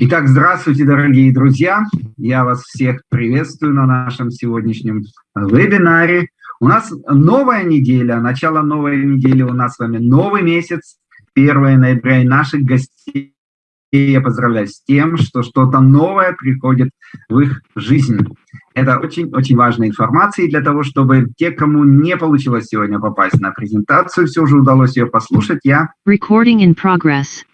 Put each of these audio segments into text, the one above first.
Итак, здравствуйте, дорогие друзья! Я вас всех приветствую на нашем сегодняшнем вебинаре. У нас новая неделя, начало новой недели, у нас с вами новый месяц, 1 ноября, и наших гостей я поздравляю с тем, что что-то новое приходит в их жизнь. Это очень-очень важная информация, и для того, чтобы те, кому не получилось сегодня попасть на презентацию, все же удалось ее послушать, я... Recording in progress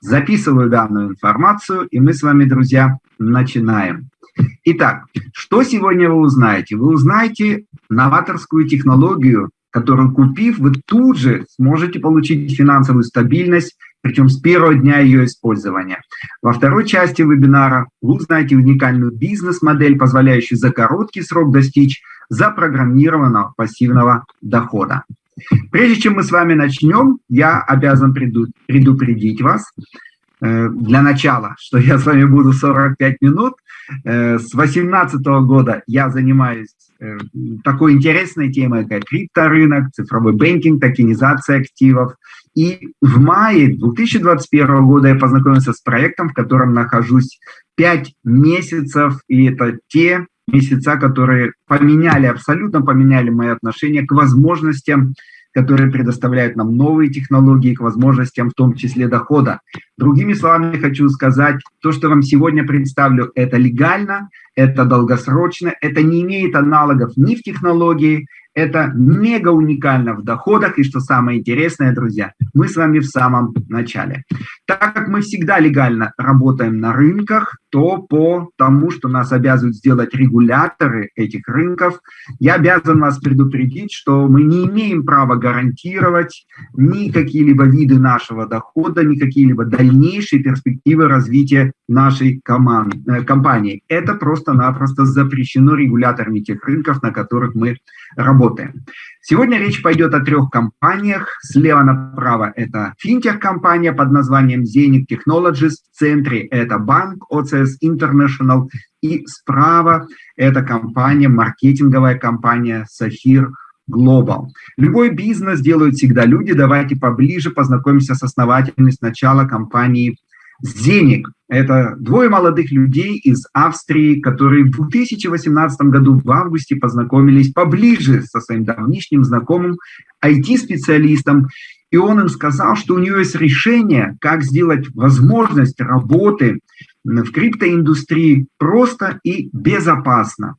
записываю данную информацию, и мы с вами, друзья, начинаем. Итак, что сегодня вы узнаете? Вы узнаете новаторскую технологию, которую, купив, вы тут же сможете получить финансовую стабильность, причем с первого дня ее использования. Во второй части вебинара вы узнаете уникальную бизнес-модель, позволяющую за короткий срок достичь запрограммированного пассивного дохода. Прежде чем мы с вами начнем, я обязан предупредить вас, э, для начала, что я с вами буду 45 минут. Э, с 2018 года я занимаюсь э, такой интересной темой, как крипторынок, цифровой банкинг, токенизация активов. И в мае 2021 года я познакомился с проектом, в котором нахожусь 5 месяцев, и это те месяца, которые поменяли, абсолютно поменяли мои отношения к возможностям, которые предоставляют нам новые технологии, к возможностям, в том числе дохода. Другими словами, хочу сказать, то, что вам сегодня представлю, это легально, это долгосрочно, это не имеет аналогов ни в технологии, это мега уникально в доходах, и что самое интересное, друзья, мы с вами в самом начале. Так как мы всегда легально работаем на рынках, то по тому, что нас обязывают сделать регуляторы этих рынков, я обязан вас предупредить, что мы не имеем права гарантировать ни какие-либо виды нашего дохода, ни какие-либо дальнейшие перспективы развития нашей команды, э, компании. Это просто-напросто запрещено регуляторами тех рынков, на которых мы работаем. Сегодня речь пойдет о трех компаниях. Слева направо это финтех-компания под названием Zenit Technologies. В центре это банк OCS International. И справа это компания, маркетинговая компания Сафир Global. Любой бизнес делают всегда люди. Давайте поближе познакомимся с основателями сначала компании Зеник – это двое молодых людей из Австрии, которые в 2018 году в августе познакомились поближе со своим давнишним знакомым IT-специалистом, и он им сказал, что у него есть решение, как сделать возможность работы в криптоиндустрии просто и безопасно.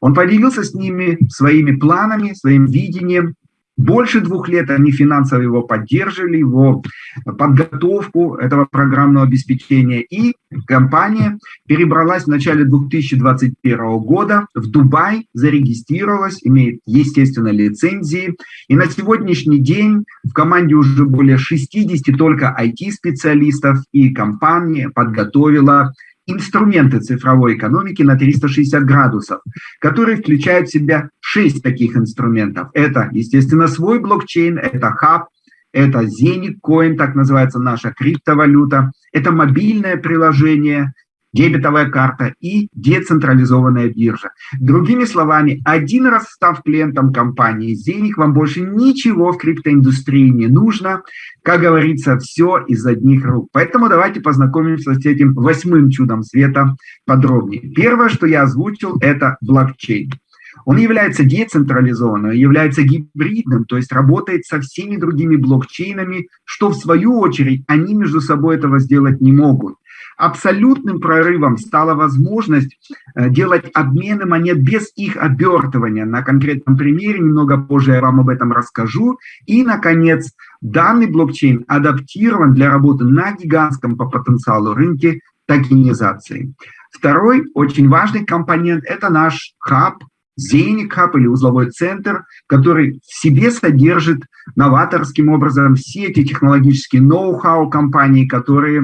Он поделился с ними своими планами, своим видением, больше двух лет они финансово его поддерживали, его подготовку этого программного обеспечения. И компания перебралась в начале 2021 года в Дубай, зарегистрировалась, имеет, естественно, лицензии. И на сегодняшний день в команде уже более 60 только IT-специалистов, и компания подготовила инструменты цифровой экономики на 360 градусов, которые включают в себя шесть таких инструментов. Это, естественно, свой блокчейн, это хаб, это Zenit Coin, так называется наша криптовалюта, это мобильное приложение, дебетовая карта и децентрализованная биржа. Другими словами, один раз став клиентом компании Зеник, вам больше ничего в криптоиндустрии не нужно. Как говорится, все из одних рук. Поэтому давайте познакомимся с этим восьмым чудом света подробнее. Первое, что я озвучил, это блокчейн. Он является децентрализованным, является гибридным, то есть работает со всеми другими блокчейнами, что в свою очередь они между собой этого сделать не могут. Абсолютным прорывом стала возможность э, делать обмены монет без их обертывания. На конкретном примере, немного позже я вам об этом расскажу. И, наконец, данный блокчейн адаптирован для работы на гигантском по потенциалу рынке токенизации. Второй очень важный компонент – это наш хаб, Zenic Hub или узловой центр, который в себе содержит новаторским образом все эти технологические ноу-хау компании, которые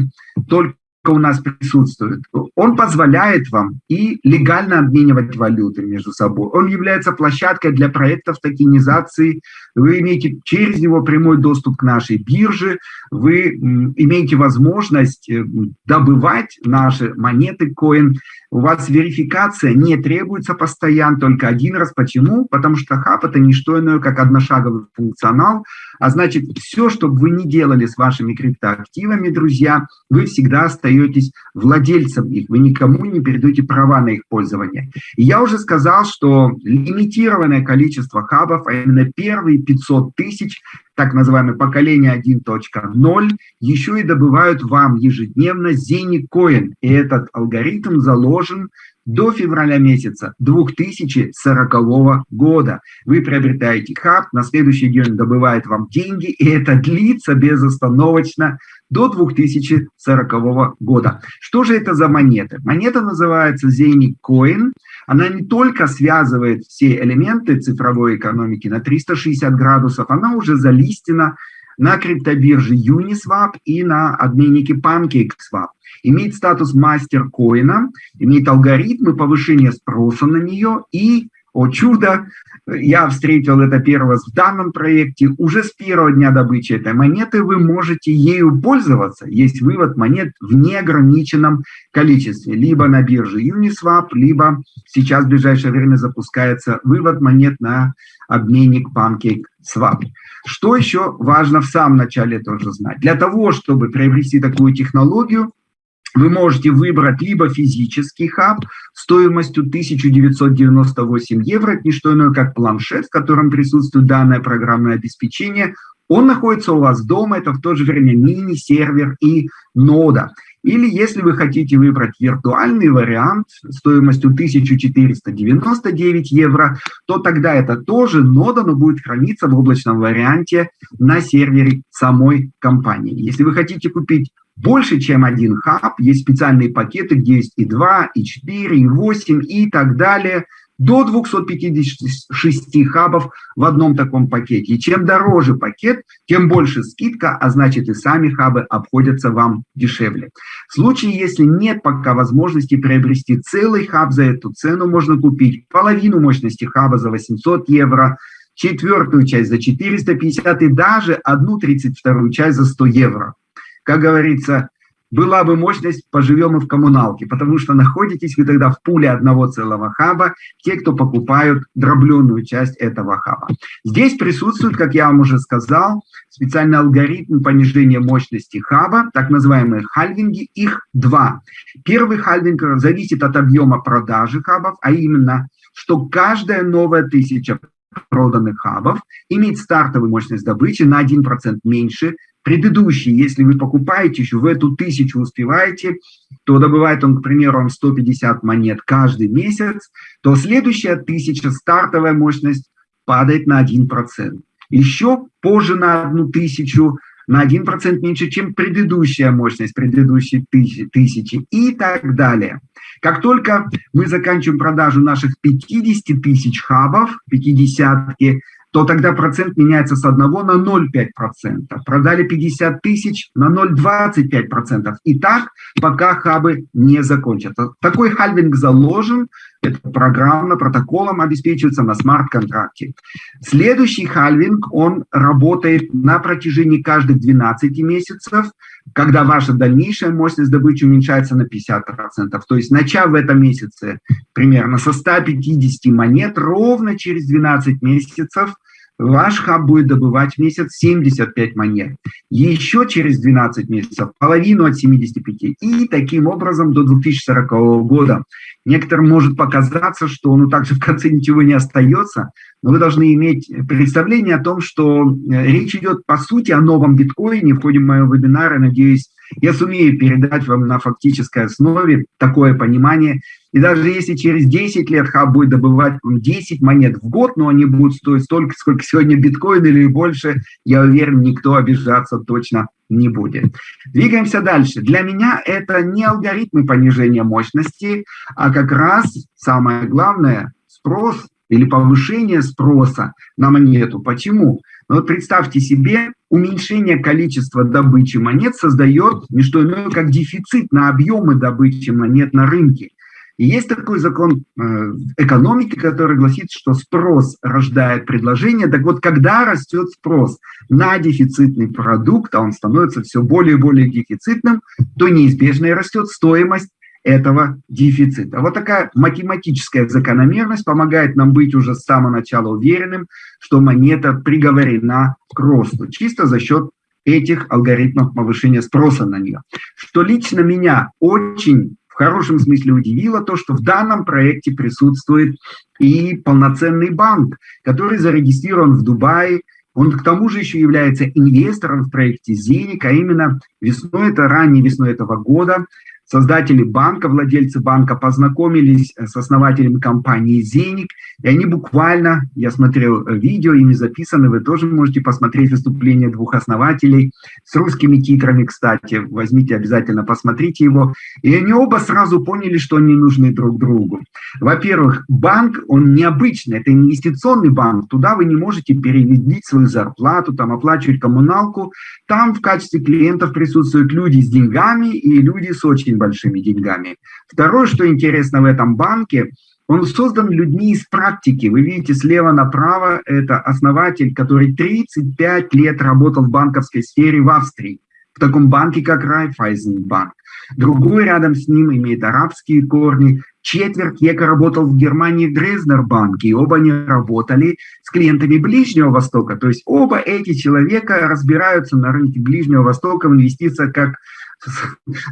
только у нас присутствует, он позволяет вам и легально обменивать валюты между собой. Он является площадкой для проектов токенизации. Вы имеете через него прямой доступ к нашей бирже. Вы имеете возможность э, добывать наши монеты коин. У вас верификация не требуется постоянно, только один раз. Почему? Потому что хаб – это не что иное, как одношаговый функционал. А значит, все, что бы вы ни делали с вашими криптоактивами, друзья, вы всегда остаетесь владельцем их, вы никому не передаете права на их пользование. И я уже сказал, что лимитированное количество хабов, а именно первые 500 тысяч, так называемое поколение 1.0, еще и добывают вам ежедневно Zeni И этот алгоритм заложен до февраля месяца 2040 года. Вы приобретаете хаб, на следующий день добывает вам деньги, и это длится безостановочно до 2040 года. Что же это за монеты? Монета называется Zeni Coin. Она не только связывает все элементы цифровой экономики на 360 градусов, она уже залистена на криптобирже Uniswap и на обменнике PancakeSwap имеет статус мастер-коина, имеет алгоритмы повышения спроса на нее и, о чудо, я встретил это раз в данном проекте, уже с первого дня добычи этой монеты вы можете ею пользоваться. Есть вывод монет в неограниченном количестве, либо на бирже Uniswap, либо сейчас в ближайшее время запускается вывод монет на обменник PancakeSwap. Что еще важно в самом начале тоже знать? Для того, чтобы приобрести такую технологию, вы можете выбрать либо физический хаб стоимостью 1998 евро, это не что иное, как планшет, в котором присутствует данное программное обеспечение. Он находится у вас дома, это в то же время мини-сервер и нода. Или если вы хотите выбрать виртуальный вариант стоимостью 1499 евро, то тогда это тоже нода, но будет храниться в облачном варианте на сервере самой компании. Если вы хотите купить больше, чем один хаб. Есть специальные пакеты, где есть и 2, и 4, и 8, и так далее. До 256 хабов в одном таком пакете. И чем дороже пакет, тем больше скидка, а значит и сами хабы обходятся вам дешевле. В случае, если нет пока возможности приобрести целый хаб за эту цену, можно купить половину мощности хаба за 800 евро, четвертую часть за 450 и даже одну тридцать вторую часть за 100 евро как говорится, была бы мощность, поживем и в коммуналке, потому что находитесь вы тогда в пуле одного целого хаба, те, кто покупают дробленную часть этого хаба. Здесь присутствует, как я вам уже сказал, специальный алгоритм понижения мощности хаба, так называемые хальвинги, их два. Первый хальвинг зависит от объема продажи хабов, а именно, что каждая новая тысяча проданных хабов имеет стартовую мощность добычи на 1% меньше предыдущей, если вы покупаете еще в эту тысячу успеваете, то добывает он, к примеру, вам 150 монет каждый месяц, то следующая тысяча, стартовая мощность, падает на 1%. Еще позже на одну тысячу, на 1% меньше, чем предыдущая мощность предыдущей тысячи и так далее. Как только мы заканчиваем продажу наших 50 тысяч хабов, 50 то тогда процент меняется с 1 на 0,5%. Продали 50 тысяч на 0,25%. И так, пока хабы не закончатся. Такой хальвинг заложен, это программно, протоколом обеспечивается на смарт-контракте. Следующий хальвинг, он работает на протяжении каждых 12 месяцев, когда ваша дальнейшая мощность добычи уменьшается на 50%. То есть начав в этом месяце примерно со 150 монет, ровно через 12 месяцев ваш хаб будет добывать в месяц 75 монет. Еще через 12 месяцев половину от 75. И таким образом до 2040 года. Некоторым может показаться, что ну так же в конце ничего не остается, но вы должны иметь представление о том, что э, речь идет по сути о новом биткоине. В ходе моего вебинара, надеюсь, я сумею передать вам на фактической основе такое понимание. И даже если через 10 лет хаб будет добывать 10 монет в год, но они будут стоить столько, сколько сегодня биткоин или больше, я уверен, никто обижаться точно не будет. Двигаемся дальше. Для меня это не алгоритмы понижения мощности, а как раз самое главное – спрос или повышение спроса на монету. Почему? Ну, вот представьте себе, уменьшение количества добычи монет создает не что иное, как дефицит на объемы добычи монет на рынке. И есть такой закон э, экономики, который гласит, что спрос рождает предложение. Так вот, когда растет спрос на дефицитный продукт, а он становится все более и более дефицитным, то неизбежно и растет стоимость этого дефицита. Вот такая математическая закономерность помогает нам быть уже с самого начала уверенным, что монета приговорена к росту, чисто за счет этих алгоритмов повышения спроса на нее. Что лично меня очень в хорошем смысле удивило то, что в данном проекте присутствует и полноценный банк, который зарегистрирован в Дубае, он к тому же еще является инвестором в проекте «Зеник», а именно весной, это ранней весной этого года, Создатели банка, владельцы банка познакомились э, с основателем компании «Зеник», и они буквально, я смотрел э, видео, ими записаны, вы тоже можете посмотреть выступление двух основателей с русскими титрами, кстати, возьмите обязательно, посмотрите его. И они оба сразу поняли, что они нужны друг другу. Во-первых, банк, он необычный, это инвестиционный банк, туда вы не можете перевести свою зарплату, там оплачивать коммуналку, там в качестве клиентов присутствуют люди с деньгами и люди с очень большими деньгами. Второе, что интересно в этом банке, он создан людьми из практики. Вы видите слева направо, это основатель, который 35 лет работал в банковской сфере в Австрии, в таком банке, как Райфайзенбанк. Другой рядом с ним имеет арабские корни. Четверть века работал в Германии в Дрезнербанке, и оба они работали с клиентами Ближнего Востока. То есть оба эти человека разбираются на рынке Ближнего Востока в инвестициях как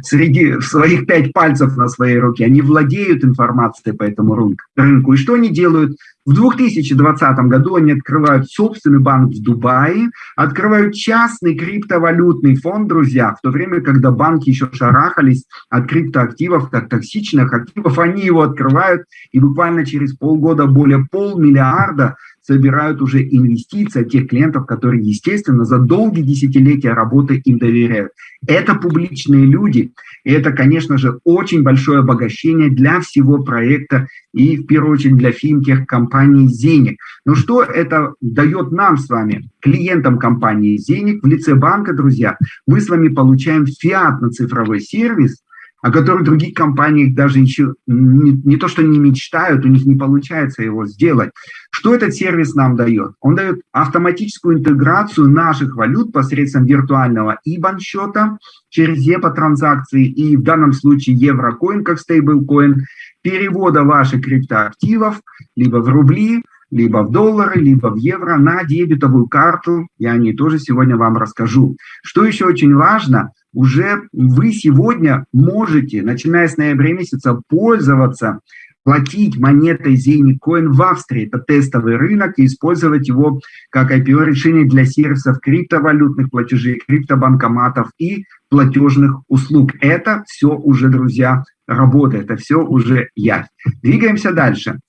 среди своих пять пальцев на своей руке, они владеют информацией по этому рынку. И что они делают? В 2020 году они открывают собственный банк в Дубае, открывают частный криптовалютный фонд, друзья, в то время, когда банки еще шарахались от криптоактивов, как токсичных активов, они его открывают, и буквально через полгода более полмиллиарда собирают уже инвестиции от тех клиентов, которые, естественно, за долгие десятилетия работы им доверяют. Это публичные люди, и это, конечно же, очень большое обогащение для всего проекта и, в первую очередь, для финтех компании «Зеник». Но что это дает нам с вами, клиентам компании «Зеник» в лице банка, друзья? Мы с вами получаем фиатно-цифровой сервис – о которых других компаниях даже еще не, не то, что не мечтают, у них не получается его сделать. Что этот сервис нам дает? Он дает автоматическую интеграцию наших валют посредством виртуального IBAN счета через EPA транзакции и в данном случае еврокоин как стейблкоин, перевода ваших криптоактивов либо в рубли, либо в доллары, либо в евро на дебетовую карту. Я о ней тоже сегодня вам расскажу. Что еще очень важно – уже вы сегодня можете, начиная с ноября месяца, пользоваться, платить монетой Zenicoin в Австрии. Это тестовый рынок, и использовать его как IPO-решение для сервисов криптовалютных платежей, криптобанкоматов и платежных услуг. Это все уже, друзья, работает, это все уже я. Двигаемся дальше.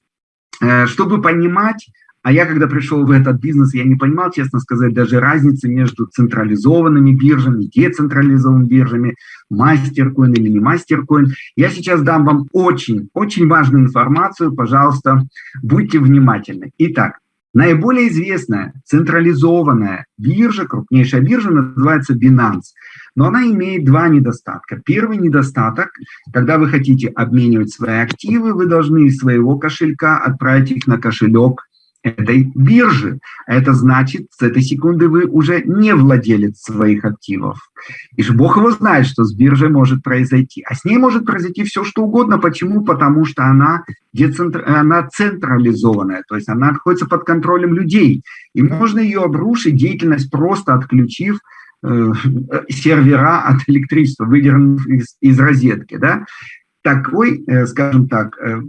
Э, чтобы понимать, а я, когда пришел в этот бизнес, я не понимал, честно сказать, даже разницы между централизованными биржами, децентрализованными биржами, мастеркоин или не мастеркоин. Я сейчас дам вам очень, очень важную информацию, пожалуйста, будьте внимательны. Итак, наиболее известная централизованная биржа, крупнейшая биржа называется Binance. Но она имеет два недостатка. Первый недостаток, когда вы хотите обменивать свои активы, вы должны из своего кошелька отправить их на кошелек этой биржи. Это значит, с этой секунды вы уже не владелец своих активов. И же Бог его знает, что с биржей может произойти. А с ней может произойти все, что угодно. Почему? Потому что она, децентр... она централизованная, то есть она находится под контролем людей. И можно ее обрушить, деятельность просто отключив э, сервера от электричества, выдернув из, из розетки. Да? Такой, э, скажем так, э,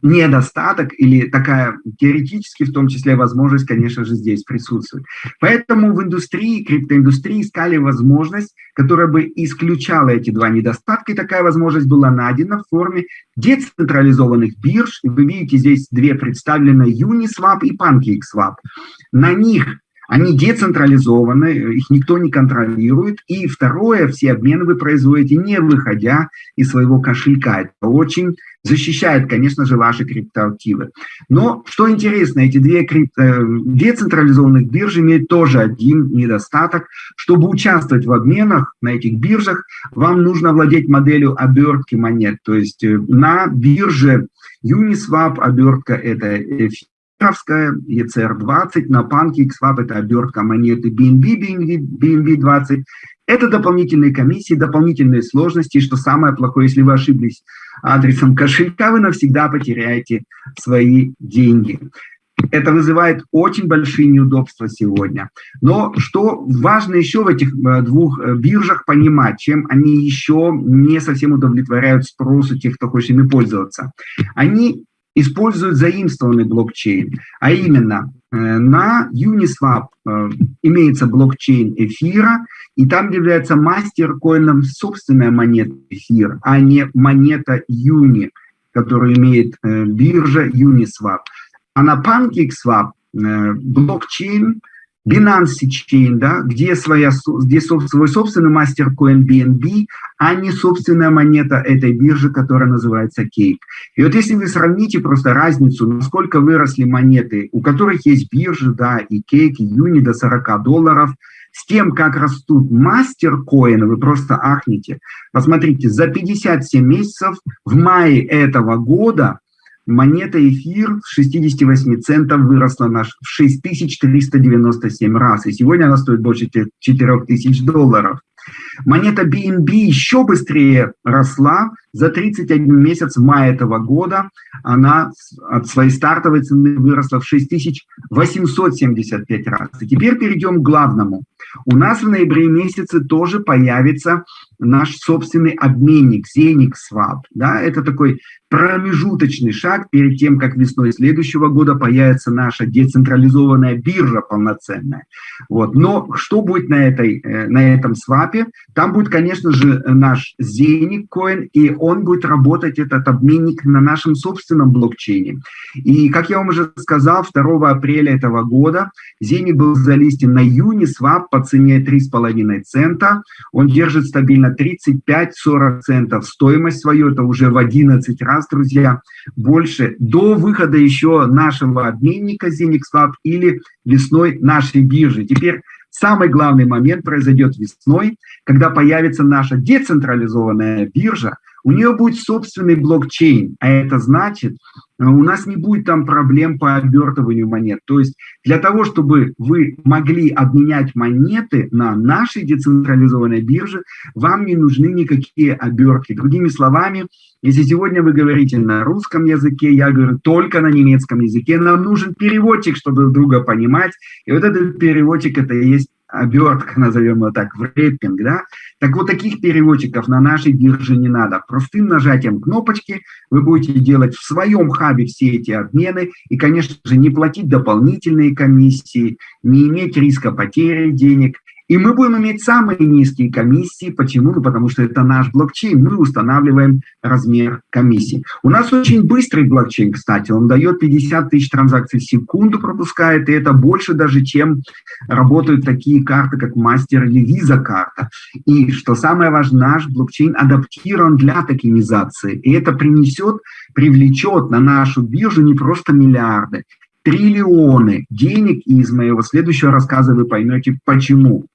недостаток или такая теоретически в том числе возможность, конечно же, здесь присутствует. Поэтому в индустрии, криптоиндустрии искали возможность, которая бы исключала эти два недостатка, и такая возможность была найдена в форме децентрализованных бирж. Вы видите здесь две представлены Uniswap и PancakeSwap. На них они децентрализованы, их никто не контролирует. И второе, все обмены вы производите, не выходя из своего кошелька. Это очень защищает, конечно же, ваши криптоактивы. Но, что интересно, эти две крипто... Э, децентрализованных биржи имеют тоже один недостаток. Чтобы участвовать в обменах на этих биржах, вам нужно владеть моделью обертки монет. То есть э, на бирже Uniswap обертка – это Кавская, ECR20, на PancakeSwap это обертка монеты BNB, BNB, 20 Это дополнительные комиссии, дополнительные сложности, что самое плохое, если вы ошиблись адресом кошелька, вы навсегда потеряете свои деньги. это вызывает очень большие неудобства сегодня. Но что важно еще в этих э, двух э, биржах понимать, чем они еще не совсем удовлетворяют спросу тех, кто хочет ими пользоваться. Они используют заимствованный блокчейн, а именно э, на Uniswap имеется блокчейн эфира, и там является мастер-коином собственная монета эфир, а не монета Юни, которую имеет биржа Uniswap. А на PancakeSwap э, блокчейн, Binance Chain, да, где, своя, где свой собственный мастер-коин BNB, а не собственная монета этой биржи, которая называется Cake. И вот если вы сравните просто разницу, насколько выросли монеты, у которых есть биржи, да, и Cake, и Юни до 40 долларов, с тем, как растут мастер-коины, вы просто ахнете. Посмотрите, за 57 месяцев в мае этого года монета эфир с 68 центов выросла на 6397 раз, и сегодня она стоит больше 4000 долларов. Монета BNB еще быстрее росла. За 31 месяц мая этого года она от своей стартовой цены выросла в 6875 раз. И теперь перейдем к главному. У нас в ноябре месяце тоже появится наш собственный обменник Xenix Swap. Да? Это такой промежуточный шаг перед тем, как весной следующего года появится наша децентрализованная биржа полноценная. Вот. Но что будет на, этой, э, на этом свапе? Там будет, конечно же, наш Zenic Coin, и он будет работать, этот обменник, на нашем собственном блокчейне. И, как я вам уже сказал, 2 апреля этого года Zenic был залистен на Uniswap по цене 3,5 цента. Он держит стабильно 35-40 центов. Стоимость свою это уже в 11 раз раз, друзья, больше до выхода еще нашего обменника ZenixLab или весной нашей биржи. Теперь самый главный момент произойдет весной, когда появится наша децентрализованная биржа, у нее будет собственный блокчейн, а это значит, э, у нас не будет там проблем по обертыванию монет. То есть для того, чтобы вы могли обменять монеты на нашей децентрализованной бирже, вам не нужны никакие обертки. Другими словами, если сегодня вы говорите на русском языке, я говорю только на немецком языке, нам нужен переводчик, чтобы друг друга понимать. И вот этот переводчик, это и есть обертка, назовем его так, в рэппинг, да, так вот таких переводчиков на нашей бирже не надо. Простым нажатием кнопочки вы будете делать в своем хабе все эти обмены и, конечно же, не платить дополнительные комиссии, не иметь риска потери денег, и мы будем иметь самые низкие комиссии. Почему? Ну, потому что это наш блокчейн. Мы устанавливаем размер комиссии. У нас очень быстрый блокчейн, кстати. Он дает 50 тысяч транзакций в секунду пропускает. И это больше даже, чем работают такие карты, как мастер или виза карта. И что самое важное, наш блокчейн адаптирован для токенизации. И это принесет, привлечет на нашу биржу не просто миллиарды, триллионы денег, и из моего следующего рассказа вы поймете, почему.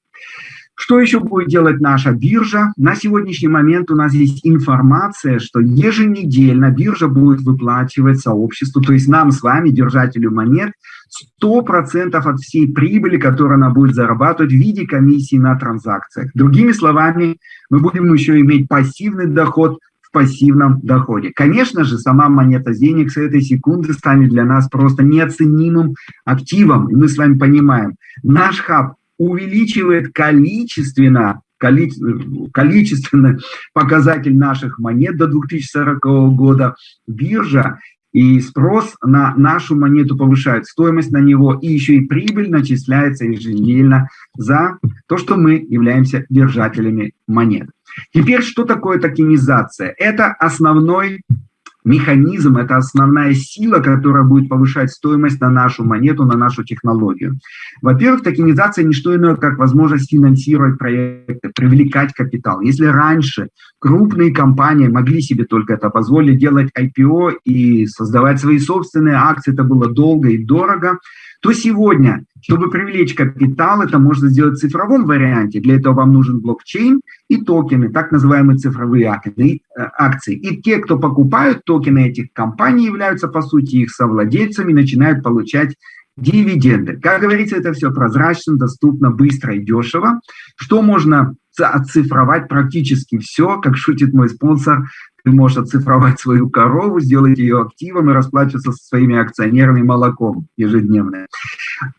Что еще будет делать наша биржа? На сегодняшний момент у нас есть информация, что еженедельно биржа будет выплачивать сообществу, то есть нам с вами, держателю монет, 100% от всей прибыли, которую она будет зарабатывать в виде комиссии на транзакциях. Другими словами, мы будем еще иметь пассивный доход в пассивном доходе. Конечно же, сама монета денег с этой секунды станет для нас просто неоценимым активом. И мы с вами понимаем, наш хаб увеличивает количественно, количественный показатель наших монет до 2040 года. Биржа и спрос на нашу монету повышает стоимость на него, и еще и прибыль начисляется еженедельно за то, что мы являемся держателями монет. Теперь, что такое токенизация? Это основной механизм, это основная сила, которая будет повышать стоимость на нашу монету, на нашу технологию. Во-первых, токенизация не что иное, как возможность финансировать проекты, привлекать капитал. Если раньше крупные компании могли себе только это позволить, делать IPO и создавать свои собственные акции, это было долго и дорого, то сегодня, чтобы привлечь капитал, это можно сделать в цифровом варианте. Для этого вам нужен блокчейн и токены, так называемые цифровые э, акции. И те, кто покупают токены этих компаний, являются, по сути, их совладельцами, начинают получать дивиденды. Как говорится, это все прозрачно, доступно, быстро и дешево. Что можно оцифровать практически все, как шутит мой спонсор, ты можешь оцифровать свою корову, сделать ее активом и расплачиваться со своими акционерами молоком ежедневно.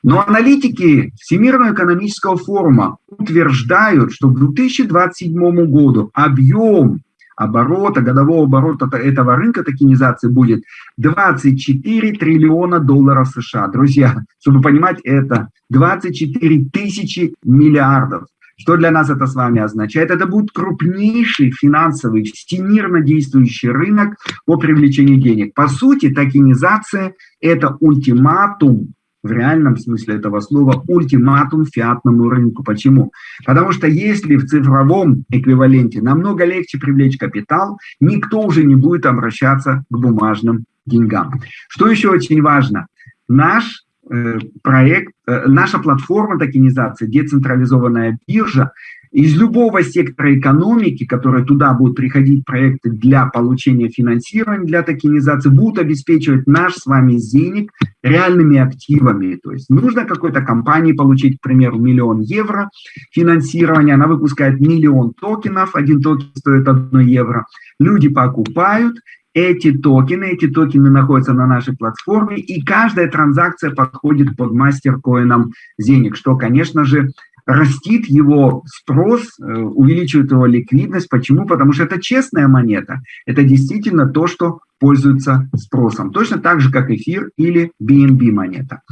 Но аналитики Всемирного экономического форума утверждают, что к 2027 году объем оборота, годового оборота этого рынка токенизации будет 24 триллиона долларов США. Друзья, чтобы понимать это, 24 тысячи миллиардов. Что для нас это с вами означает? Это будет крупнейший финансовый, всемирно действующий рынок по привлечению денег. По сути, токенизация – это ультиматум в реальном смысле этого слова ультиматум фиатному рынку. Почему? Потому что если в цифровом эквиваленте намного легче привлечь капитал, никто уже не будет обращаться к бумажным деньгам. Что еще очень важно? Наш проект, э, наша платформа токенизации, децентрализованная биржа, из любого сектора экономики, которые туда будут приходить проекты для получения финансирования, для токенизации, будут обеспечивать наш с вами денег реальными активами. То есть нужно какой-то компании получить, к примеру, миллион евро финансирования, она выпускает миллион токенов, один токен стоит 1 евро. Люди покупают, эти токены, эти токены находятся на нашей платформе, и каждая транзакция подходит под мастер-коином денег, что, конечно же, растит его спрос, э, увеличивает его ликвидность. Почему? Потому что это честная монета. Это действительно то, что пользуется спросом. Точно так же, как эфир или BNB монета.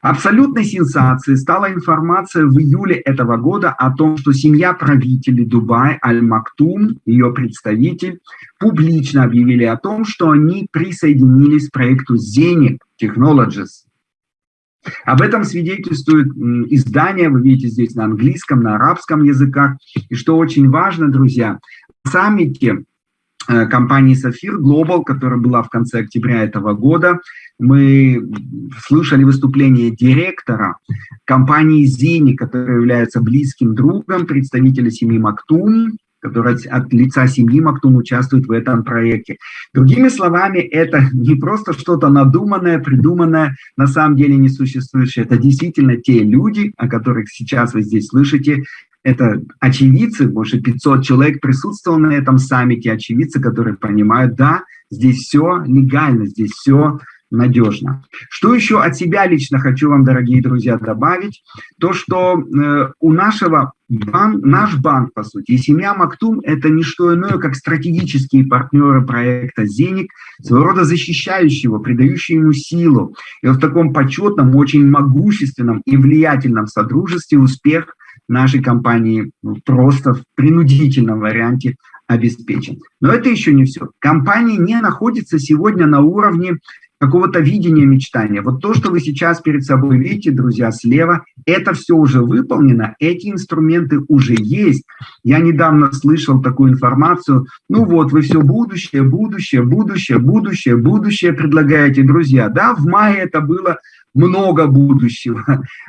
Абсолютной сенсацией стала информация в июле этого года о том, что семья правителей Дубая Аль-Мактум, ее представитель, публично объявили о том, что они присоединились к проекту Zenic Technologies, об этом свидетельствует издание, вы видите здесь на английском, на арабском языках. И что очень важно, друзья, на саммите компании Сафир Global, которая была в конце октября этого года, мы слышали выступление директора компании Зини, которая является близким другом представителя семьи Мактум, который от лица семьи Мактум участвует в этом проекте. Другими словами, это не просто что-то надуманное, придуманное, на самом деле не существующее. Это действительно те люди, о которых сейчас вы здесь слышите, это очевидцы, больше 500 человек присутствовало на этом саммите, очевидцы, которые понимают, да, здесь все легально, здесь все надежно. Что еще от себя лично хочу вам, дорогие друзья, добавить? То, что э, у нашего банк, наш банк, по сути, семья Мактум – это не что иное, как стратегические партнеры проекта «Зеник», своего рода защищающие его, придающие ему силу. И в таком почетном, очень могущественном и влиятельном содружестве успех нашей компании просто в принудительном варианте обеспечен. Но это еще не все. Компания не находится сегодня на уровне какого-то видения мечтания. Вот то, что вы сейчас перед собой видите, друзья, слева, это все уже выполнено, эти инструменты уже есть. Я недавно слышал такую информацию, ну вот, вы все будущее, будущее, будущее, будущее, будущее предлагаете, друзья. Да, в мае это было много будущего.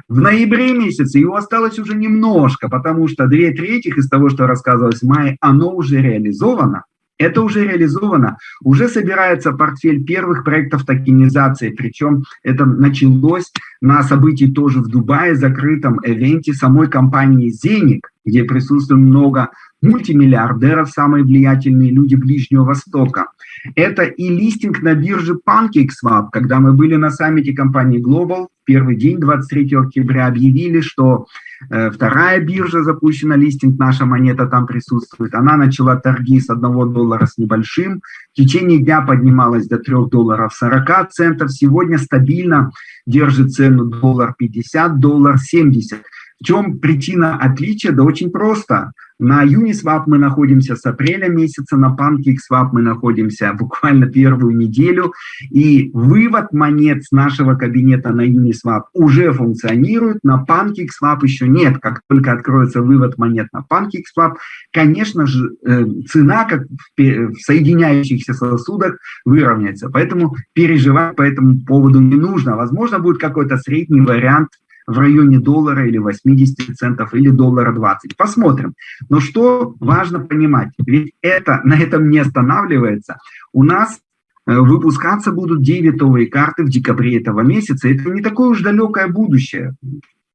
В ноябре месяце его осталось уже немножко, потому что две трети из того, что рассказывалось в мае, оно уже реализовано. Это уже реализовано, уже собирается портфель первых проектов токенизации, причем это началось на событии тоже в Дубае, закрытом эвенте самой компании «Зеник», где присутствует много мультимиллиардеров, самые влиятельные люди Ближнего Востока. Это и листинг на бирже PancakeSwap, когда мы были на саммите компании Global, первый день, 23 октября, объявили, что э, вторая биржа запущена, листинг, наша монета там присутствует. Она начала торги с 1 доллара с небольшим, в течение дня поднималась до 3 долларов 40 центов, сегодня стабильно держит цену доллар 50, доллар 70. В чем причина отличия? Да очень просто. На Uniswap мы находимся с апреля месяца, на PancakeSwap мы находимся буквально первую неделю, и вывод монет с нашего кабинета на Uniswap уже функционирует, на PancakeSwap еще нет. Как только откроется вывод монет на PancakeSwap, конечно же, э, цена, как в соединяющихся сосудах, выровняется. Поэтому переживать по этому поводу не нужно. Возможно, будет какой-то средний вариант в районе доллара или 80 центов, или доллара 20. Посмотрим. Но что важно понимать, ведь это на этом не останавливается. У нас э, выпускаться будут дебетовые карты в декабре этого месяца. Это не такое уж далекое будущее.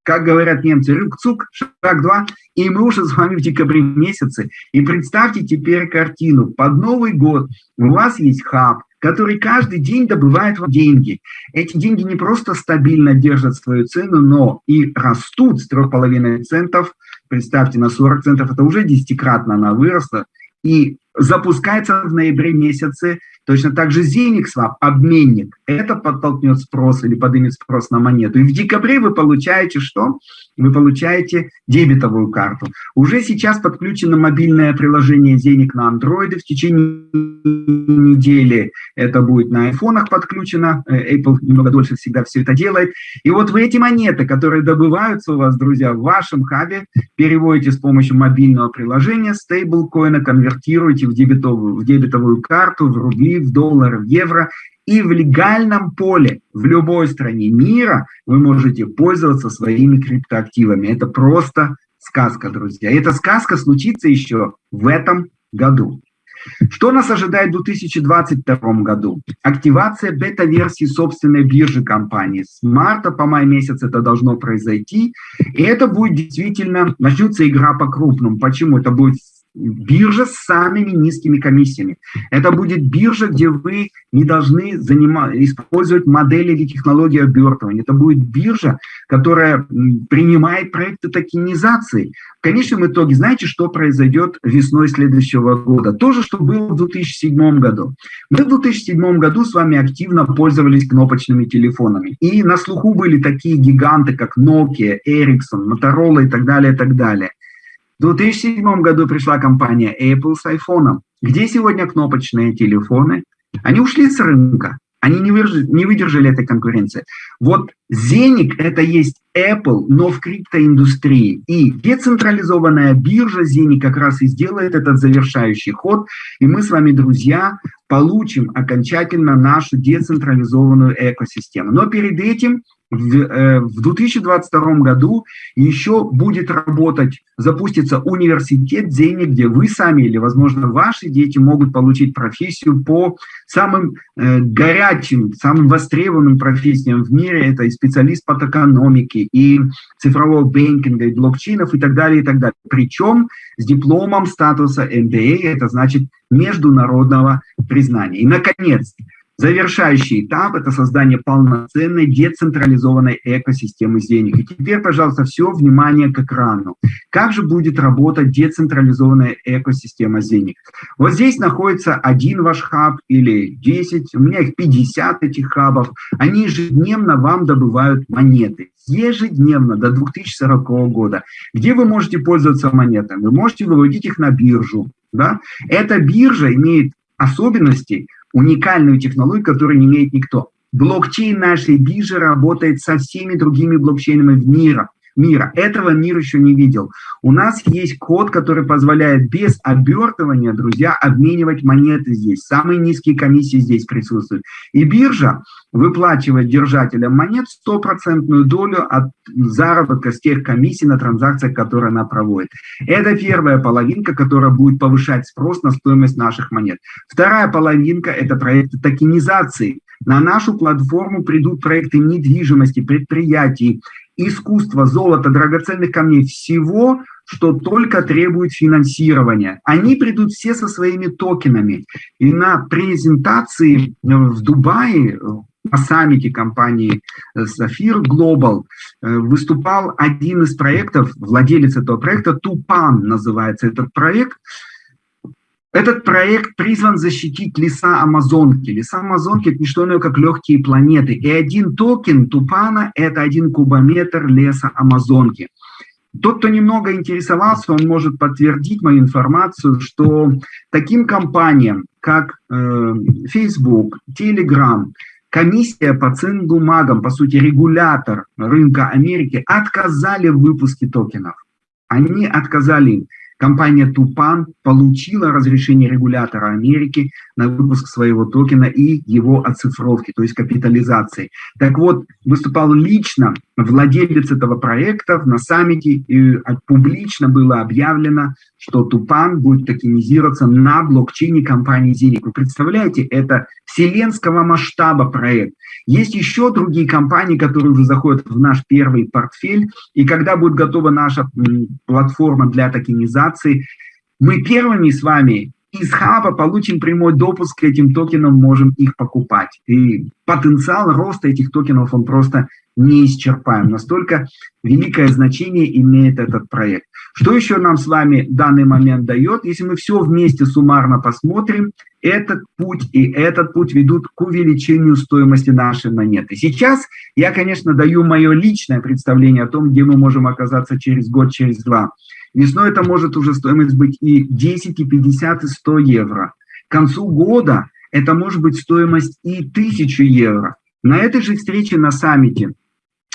как говорят немцы, рюкцук, шаг два, и мы уже с вами в декабре месяце. И представьте теперь картину. Под Новый год у вас есть хаб, который каждый день добывает вам деньги. Эти деньги не просто стабильно держат свою цену, но и растут с 3,5 центов, представьте, на 40 центов, это уже десятикратно она выросла, и запускается в ноябре месяце Точно так же Zenicswap, обменник, это подтолкнет спрос или поднимет спрос на монету. И в декабре вы получаете что? Вы получаете дебетовую карту. Уже сейчас подключено мобильное приложение Zenik на Android. В течение недели это будет на айфонах подключено. Э, Apple немного дольше всегда все это делает. И вот вы эти монеты, которые добываются у вас, друзья, в вашем хабе, переводите с помощью мобильного приложения стейблкоина, конвертируете в дебетовую, в дебетовую карту, в рубли, в доллар, в евро. И в легальном поле в любой стране мира вы можете пользоваться своими криптоактивами. Это просто сказка, друзья. И эта сказка случится еще в этом году. Что нас ожидает в 2022 году? Активация бета-версии собственной биржи компании. С марта по май месяц это должно произойти. И это будет действительно, начнется игра по крупному. Почему? Это будет биржа с самыми низкими комиссиями. Это будет биржа, где вы не должны занимать, использовать модели или технологии обертывания. Это будет биржа, которая принимает проекты токенизации. В конечном итоге, знаете, что произойдет весной следующего года? То же, что было в 2007 году. Мы в 2007 году с вами активно пользовались кнопочными телефонами. И на слуху были такие гиганты, как Nokia, Ericsson, Motorola и так далее, и так далее. В 2007 году пришла компания Apple с iPhone. Где сегодня кнопочные телефоны? Они ушли с рынка. Они не выдержали, не выдержали этой конкуренции. Вот Зеник – это есть Apple, но в криптоиндустрии. И децентрализованная биржа Зеник как раз и сделает этот завершающий ход. И мы с вами, друзья, получим окончательно нашу децентрализованную экосистему. Но перед этим в 2022 э, году еще будет работать, запустится университет денег, где вы сами или, возможно, ваши дети могут получить профессию по самым э, горячим, самым востребованным профессиям в мире. Это и специалист по токономике, и цифрового бэнкинга, и блокчейнов, и так далее, и так далее. Причем с дипломом статуса MBA, это значит международного признания. И, наконец, Завершающий этап – это создание полноценной децентрализованной экосистемы денег. И теперь, пожалуйста, все внимание к экрану. Как же будет работать децентрализованная экосистема денег? Вот здесь находится один ваш хаб или 10, у меня их 50 этих хабов. Они ежедневно вам добывают монеты ежедневно до 2040 года. Где вы можете пользоваться монетами? Вы можете выводить их на биржу. Да? Эта биржа имеет особенности, уникальную технологию, которую не имеет никто. Блокчейн нашей биржи работает со всеми другими блокчейнами в мире мира. Этого мир еще не видел. У нас есть код, который позволяет без обертывания, друзья, обменивать монеты здесь. Самые низкие комиссии здесь присутствуют. И биржа выплачивает держателям монет стопроцентную долю от заработка с тех комиссий на транзакциях, которые она проводит. Это первая половинка, которая будет повышать спрос на стоимость наших монет. Вторая половинка – это проекты токенизации. На нашу платформу придут проекты недвижимости, предприятий, искусства, золота, драгоценных камней, всего, что только требует финансирования. Они придут все со своими токенами. И на презентации в Дубае, на саммите компании Safir Global выступал один из проектов, владелец этого проекта, Тупан называется этот проект, этот проект призван защитить леса Амазонки. Леса Амазонки – это не что иное, как легкие планеты. И один токен Тупана – это один кубометр леса Амазонки. Тот, кто немного интересовался, он может подтвердить мою информацию, что таким компаниям, как э, Facebook, Telegram, комиссия по ценным бумагам, по сути, регулятор рынка Америки, отказали в выпуске токенов. Они отказали им. компания Тупан получила разрешение регулятора Америки на выпуск своего токена и его оцифровки, то есть капитализации. Так вот, выступал лично владелец этого проекта на саммите, и публично было объявлено, что Тупан будет токенизироваться на блокчейне компании Зеник. Вы представляете, это вселенского масштаба проект. Есть еще другие компании, которые уже заходят в наш первый портфель, и когда будет готова наша платформа для токенизации, мы первыми с вами из хаба получим прямой допуск к этим токенам, можем их покупать. И потенциал роста этих токенов, он просто неисчерпаем. Настолько великое значение имеет этот проект. Что еще нам с вами данный момент дает? Если мы все вместе суммарно посмотрим, этот путь и этот путь ведут к увеличению стоимости нашей монеты. Сейчас я, конечно, даю мое личное представление о том, где мы можем оказаться через год, через два. Весной это может уже стоимость быть и 10, и 50, и 100 евро. К концу года это может быть стоимость и 1000 евро. На этой же встрече на саммите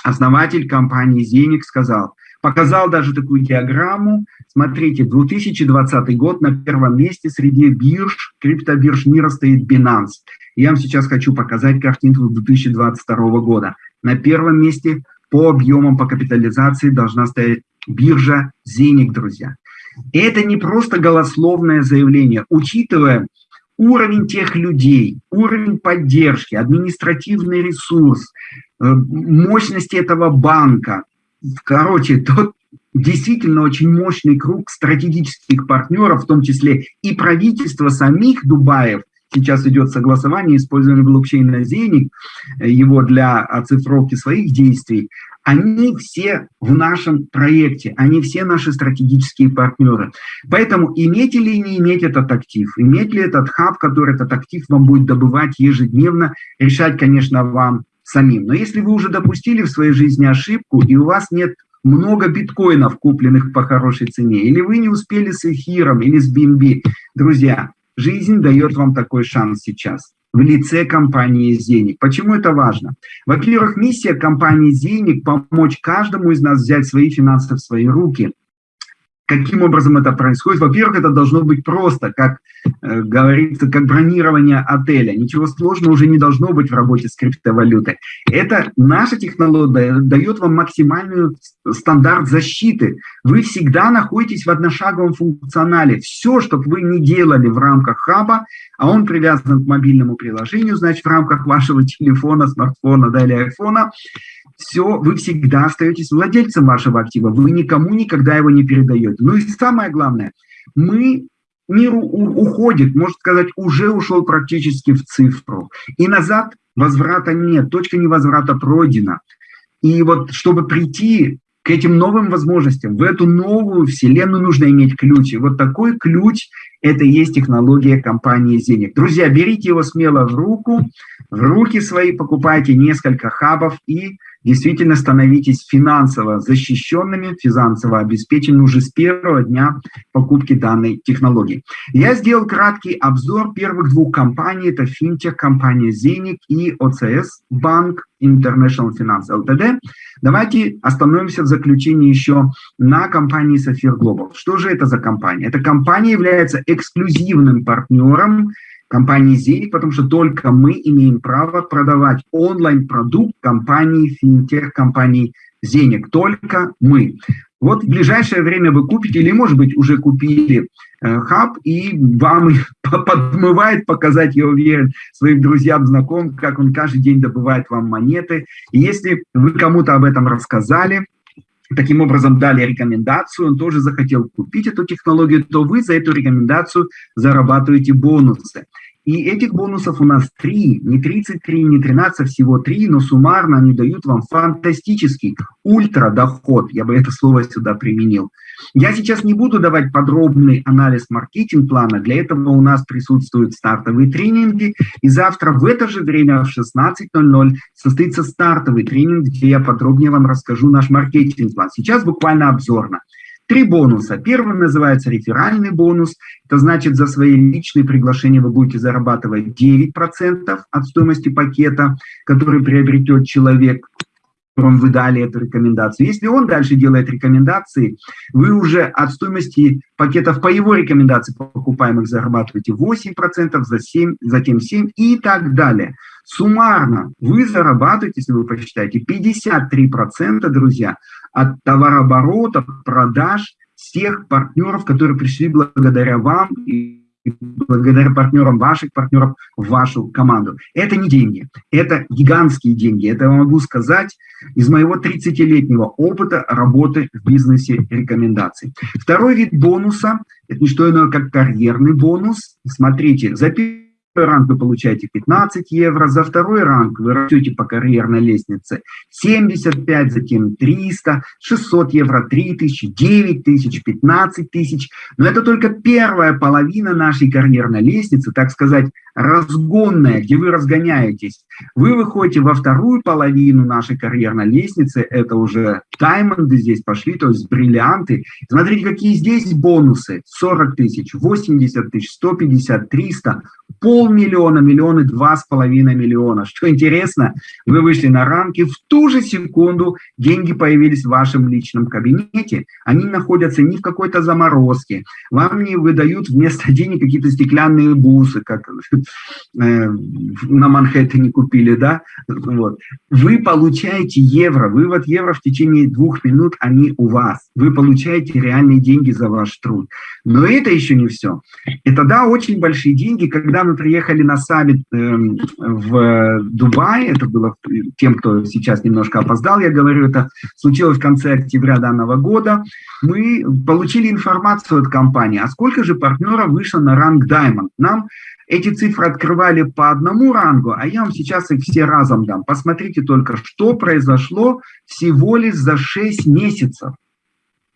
основатель компании «Зеник» сказал, показал даже такую диаграмму, смотрите, 2020 год на первом месте среди бирж, криптобирж мира стоит Binance. Я вам сейчас хочу показать картинку 2022 года. На первом месте по объемам, по капитализации должна стоять биржа «Зеник», друзья. Это не просто голословное заявление. Учитывая уровень тех людей, уровень поддержки, административный ресурс, э, мощности этого банка. Короче, тот действительно очень мощный круг стратегических партнеров, в том числе и правительство самих Дубаев, сейчас идет согласование, использование блокчейна Зеник, э, его для оцифровки своих действий, они все в нашем проекте, они все наши стратегические партнеры. Поэтому иметь или не иметь этот актив, иметь ли этот хаб, который этот актив вам будет добывать ежедневно, решать, конечно, вам самим. Но если вы уже допустили в своей жизни ошибку, и у вас нет много биткоинов, купленных по хорошей цене, или вы не успели с эфиром, или с BNB, друзья, жизнь дает вам такой шанс сейчас в лице компании «Зеник». Почему это важно? Во-первых, миссия компании «Зеник» – помочь каждому из нас взять свои финансы в свои руки – Каким образом это происходит? Во-первых, это должно быть просто, как э, говорится, как бронирование отеля. Ничего сложного уже не должно быть в работе с криптовалютой. Это наша технология дает вам максимальный стандарт защиты. Вы всегда находитесь в одношаговом функционале. Все, что вы не делали в рамках хаба, а он привязан к мобильному приложению, значит, в рамках вашего телефона, смартфона да, или айфона, все, вы всегда остаетесь владельцем вашего актива, вы никому никогда его не передаете. Ну и самое главное, мы мир уходит, можно сказать, уже ушел практически в цифру. И назад возврата нет, точка невозврата пройдена. И вот чтобы прийти к этим новым возможностям, в эту новую вселенную нужно иметь ключ. И вот такой ключ – это и есть технология компании Зенит. Друзья, берите его смело в руку, в руки свои, покупайте несколько хабов и действительно становитесь финансово защищенными, финансово обеспеченными уже с первого дня покупки данной технологии. Я сделал краткий обзор первых двух компаний. Это финтех компания Zenic и OCS Банк International Finance Ltd. Давайте остановимся в заключении еще на компании Сафир Global. Что же это за компания? Эта компания является эксклюзивным партнером компании Зелик, потому что только мы имеем право продавать онлайн-продукт компании финтех, компании Зеник, только мы. Вот в ближайшее время вы купите, или, может быть, уже купили э, хаб, и вам подмывает показать, я уверен, своим друзьям, знакомым, как он каждый день добывает вам монеты. И если вы кому-то об этом рассказали, таким образом дали рекомендацию, он тоже захотел купить эту технологию, то вы за эту рекомендацию зарабатываете бонусы. И этих бонусов у нас три, не 33, не 13, а всего три, но суммарно они дают вам фантастический ультрадоход, я бы это слово сюда применил. Я сейчас не буду давать подробный анализ маркетинг-плана, для этого у нас присутствуют стартовые тренинги, и завтра в это же время в 16.00 состоится стартовый тренинг, где я подробнее вам расскажу наш маркетинг-план. Сейчас буквально обзорно. Три бонуса. Первый называется реферальный бонус. Это значит, за свои личные приглашения вы будете зарабатывать 9% от стоимости пакета, который приобретет человек. Вы дали эту рекомендацию. Если он дальше делает рекомендации, вы уже от стоимости пакетов по его рекомендации покупаемых зарабатываете 8%, за 7, затем 7% и так далее. Суммарно вы зарабатываете, если вы посчитаете, 53%, друзья, от товарооборота, продаж всех партнеров, которые пришли благодаря вам благодаря партнерам ваших партнеров в вашу команду. Это не деньги, это гигантские деньги. Это я могу сказать из моего 30-летнего опыта работы в бизнесе рекомендаций. Второй вид бонуса – это не что иное, как карьерный бонус. Смотрите, за ранг вы получаете 15 евро, за второй ранг вы растете по карьерной лестнице 75, затем 300, 600 евро, 3000, 9000, 15 тысяч. Но это только первая половина нашей карьерной лестницы, так сказать, разгонная, где вы разгоняетесь. Вы выходите во вторую половину нашей карьерной лестницы, это уже даймонды здесь пошли, то есть бриллианты. Смотрите, какие здесь бонусы. 40 тысяч, 80 тысяч, 150, 300, полмиллиона, миллионы, два с половиной миллиона. Что интересно, вы вышли на рамки, в ту же секунду деньги появились в вашем личном кабинете. Они находятся не в какой-то заморозке. Вам не выдают вместо денег какие-то стеклянные бусы, как э, на Манхэттене купили, да? Вот. Вы получаете евро, вывод евро в течение двух минут, они у вас. Вы получаете реальные деньги за ваш труд. Но это еще не все. Это, да, очень большие деньги, когда мы приехали на саммит э, в Дубае, это было тем, кто сейчас немножко опоздал, я говорю, это случилось в конце октября данного года, мы получили информацию от компании, а сколько же партнеров вышло на ранг Diamond. Нам эти цифры открывали по одному рангу, а я вам сейчас их все разом дам. Посмотрите только, что произошло всего лишь за 6 месяцев.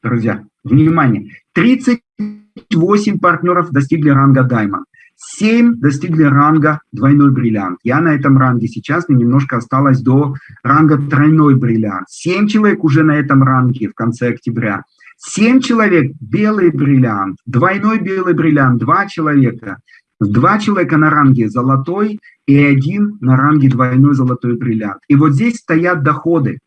Друзья, внимание, 38 партнеров достигли ранга Diamond. 7 достигли ранга двойной бриллиант. Я на этом ранге сейчас, мне немножко осталось до ранга тройной бриллиант. 7 человек уже на этом ранге в конце октября. 7 человек белый бриллиант, двойной белый бриллиант, 2 человека. Два человека на ранге золотой и один на ранге двойной золотой бриллиант. И вот здесь стоят доходы.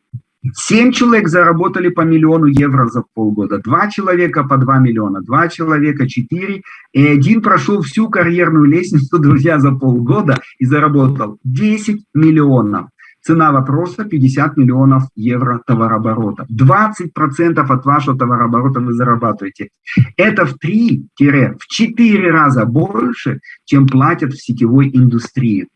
Семь человек заработали по миллиону евро за полгода, два человека по два миллиона, два человека четыре, и один прошел всю карьерную лестницу, друзья, за полгода и заработал 10 миллионов. Цена вопроса 50 миллионов евро товарооборота. 20% от вашего товарооборота вы зарабатываете. Это в 3-4 раза больше, чем платят в сетевой индустрии.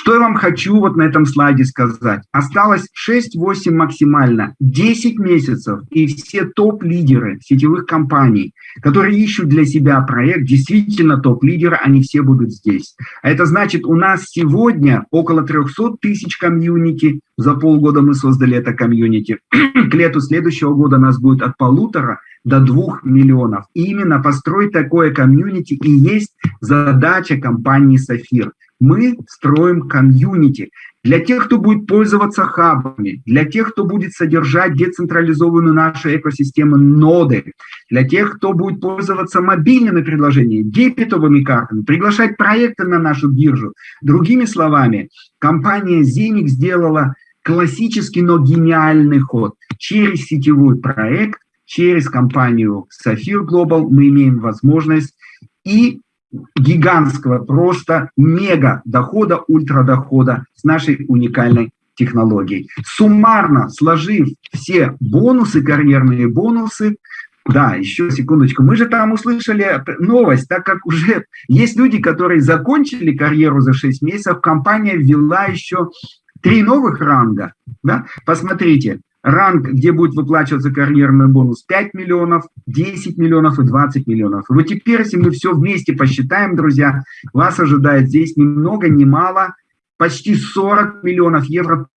Что я вам хочу вот на этом слайде сказать? Осталось 6-8 максимально, 10 месяцев, и все топ-лидеры сетевых компаний, которые ищут для себя проект, действительно топ-лидеры, они все будут здесь. А это значит, у нас сегодня около 300 тысяч комьюнити, за полгода мы создали это комьюнити. К лету следующего года нас будет от полутора до двух миллионов. И именно построить такое комьюнити и есть задача компании «Сафир» мы строим комьюнити. Для тех, кто будет пользоваться хабами, для тех, кто будет содержать децентрализованную нашу экосистему ноды, для тех, кто будет пользоваться мобильными приложениями, дебетовыми картами, приглашать проекты на нашу биржу. Другими словами, компания Zenic сделала классический, но гениальный ход. Через сетевой проект, через компанию Sapphire Global мы имеем возможность и гигантского, просто мега дохода, ультрадохода с нашей уникальной технологией. Суммарно сложив все бонусы, карьерные бонусы, да, еще секундочку. Мы же там услышали новость, так как уже есть люди, которые закончили карьеру за 6 месяцев, компания ввела еще три новых ранга. Да? Посмотрите, ранг, где будет выплачиваться карьерный бонус 5 миллионов, 10 миллионов и 20 миллионов. вот теперь, если мы все вместе посчитаем, друзья, вас ожидает здесь ни много ни мало, почти 40 миллионов евро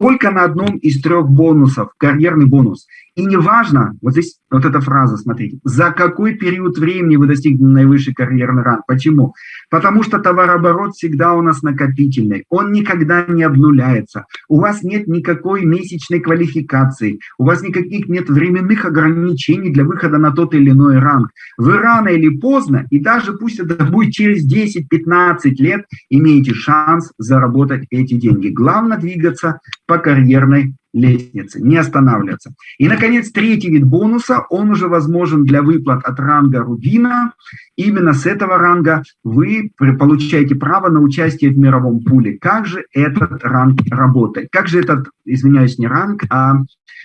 только на одном из трех бонусов, карьерный бонус. И неважно, вот здесь вот эта фраза, смотрите, за какой период времени вы достигнете наивысший карьерный ранг. Почему? Потому что товарооборот всегда у нас накопительный, он никогда не обнуляется. У вас нет никакой месячной квалификации, у вас никаких нет временных ограничений для выхода на тот или иной ранг. Вы рано или поздно, и даже пусть это будет через 10-15 лет, имеете шанс заработать эти деньги. Главное двигаться по карьерной лестнице, не останавливаться. И, наконец, третий вид бонуса, он уже возможен для выплат от ранга Рубина. Именно с этого ранга вы получаете право на участие в мировом пуле. Как же этот ранг работает? Как же этот, извиняюсь, не ранг, а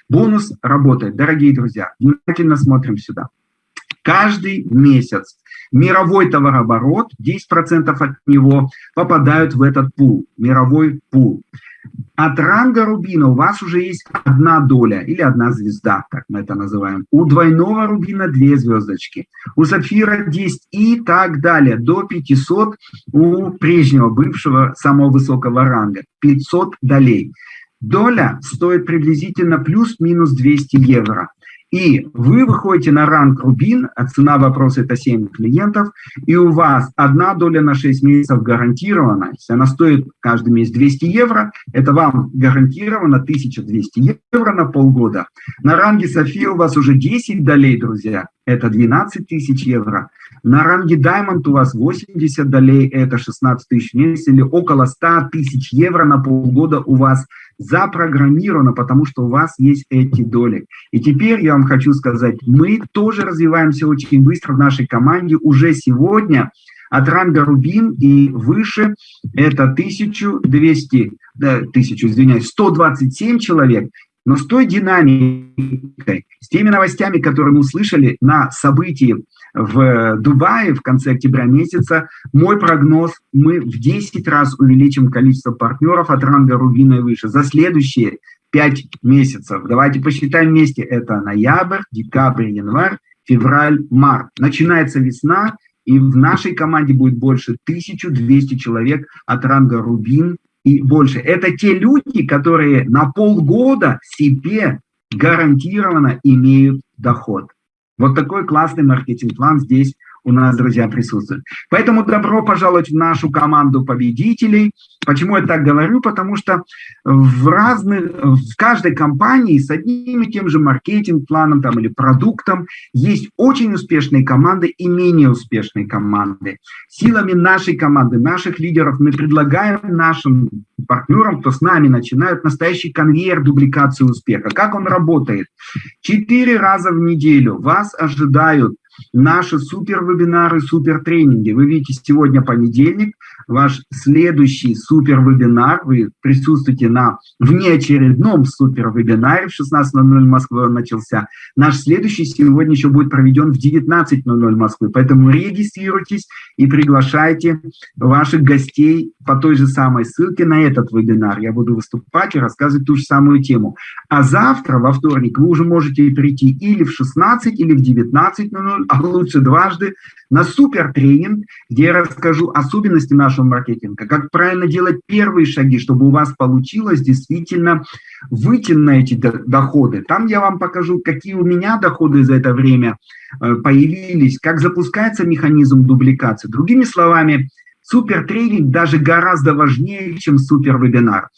бонус работает? Дорогие друзья, внимательно смотрим сюда. Каждый месяц мировой товарооборот, 10% от него попадают в этот пул, мировой пул. От ранга рубина у вас уже есть одна доля или одна звезда, как мы это называем. У двойного рубина две звездочки, у сапфира 10 и так далее, до 500 у прежнего, бывшего, самого высокого ранга, 500 долей. Доля стоит приблизительно плюс-минус 200 евро. И вы выходите на ранг Рубин, а цена вопроса это 7 клиентов, и у вас одна доля на 6 месяцев гарантирована. Если она стоит каждый месяц 200 евро, это вам гарантировано 1200 евро на полгода. На ранге София у вас уже 10 долей, друзья, это 12 тысяч евро. На ранге Diamond у вас 80 долей, это 16 тысяч в месяц, или около 100 тысяч евро на полгода у вас запрограммировано, потому что у вас есть эти доли. И теперь я вам хочу сказать, мы тоже развиваемся очень быстро в нашей команде. Уже сегодня от ранга Рубин и выше это 1200, да, 1000, извиняюсь, 127 человек, но с той динамикой, с теми новостями, которые мы услышали на событии в Дубае в конце октября месяца, мой прогноз, мы в 10 раз увеличим количество партнеров от ранга Рубина и выше за следующие 5 месяцев. Давайте посчитаем вместе. Это ноябрь, декабрь, январь, февраль, март. Начинается весна, и в нашей команде будет больше 1200 человек от ранга Рубин и больше. Это те люди, которые на полгода себе гарантированно имеют доход. Вот такой классный маркетинг-план здесь у нас, друзья, присутствует. Поэтому добро пожаловать в нашу команду победителей. Почему я так говорю? Потому что в разных, в каждой компании с одним и тем же маркетинг-планом там, или продуктом есть очень успешные команды и менее успешные команды. Силами нашей команды, наших лидеров мы предлагаем нашим партнерам, кто с нами начинают, настоящий конвейер дубликации успеха. Как он работает? Четыре раза в неделю вас ожидают наши супер-вебинары, супер-тренинги. Вы видите, сегодня понедельник, ваш следующий супер-вебинар, вы присутствуете на внеочередном супер-вебинаре, в 16.00 Москвы он начался. Наш следующий сегодня еще будет проведен в 19.00 Москвы, поэтому регистрируйтесь и приглашайте ваших гостей по той же самой ссылке на этот вебинар. Я буду выступать и рассказывать ту же самую тему. А завтра, во вторник, вы уже можете прийти или в 16, или в 19.00, а лучше дважды, на супер тренинг, где я расскажу особенности нашего маркетинга, как правильно делать первые шаги, чтобы у вас получилось действительно выйти на эти доходы. Там я вам покажу, какие у меня доходы за это время э, появились, как запускается механизм дубликации. Другими словами, супер тренинг даже гораздо важнее, чем супер вебинар.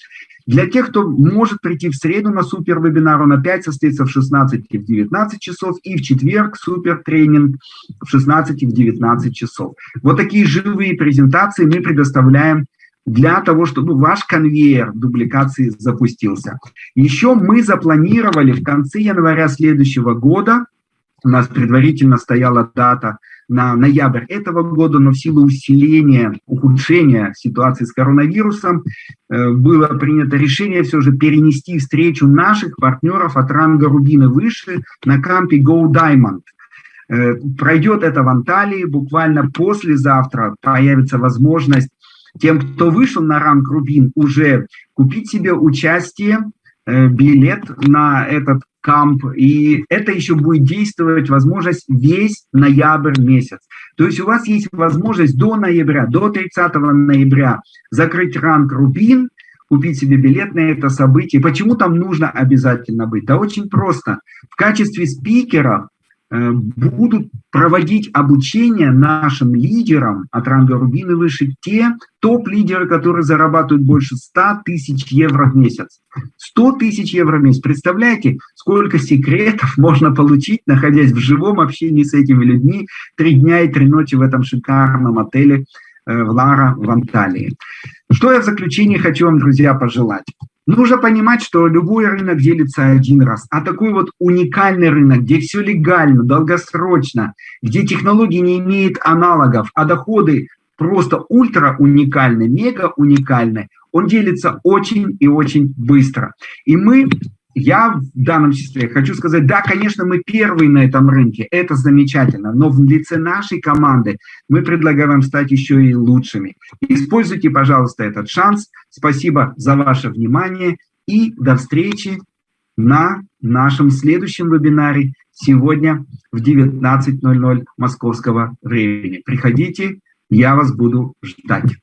Для тех, кто может прийти в среду на супер вебинар, он опять состоится в 16 и в 19 часов, и в четверг супер тренинг в 16 и в 19 часов. Вот такие живые презентации мы предоставляем для того, чтобы ваш конвейер дубликации запустился. Еще мы запланировали в конце января следующего года, у нас предварительно стояла дата на ноябрь этого года, но в силу усиления, ухудшения ситуации с коронавирусом э, было принято решение все же перенести встречу наших партнеров от ранга Рубина выше на кампе Go Diamond. Э, пройдет это в Анталии, буквально послезавтра появится возможность тем, кто вышел на ранг Рубин, уже купить себе участие, э, билет на этот камп, и это еще будет действовать возможность весь ноябрь месяц. То есть у вас есть возможность до ноября, до 30 ноября закрыть ранг Рубин, купить себе билет на это событие. Почему там нужно обязательно быть? Да очень просто. В качестве спикера Э, будут проводить обучение нашим лидерам от ранга Рубин и выше, те топ-лидеры, которые зарабатывают больше 100 тысяч евро в месяц. 100 тысяч евро в месяц. Представляете, сколько секретов можно получить, находясь в живом общении с этими людьми три дня и три ночи в этом шикарном отеле э, в Лара в Анталии. Что я в заключение хочу вам, друзья, пожелать? Нужно понимать, что любой рынок делится один раз, а такой вот уникальный рынок, где все легально, долгосрочно, где технологии не имеют аналогов, а доходы просто ультра уникальны, мега уникальны, он делится очень и очень быстро. И мы я в данном числе хочу сказать, да, конечно, мы первые на этом рынке, это замечательно, но в лице нашей команды мы предлагаем стать еще и лучшими. Используйте, пожалуйста, этот шанс. Спасибо за ваше внимание и до встречи на нашем следующем вебинаре сегодня в 19.00 московского времени. Приходите, я вас буду ждать.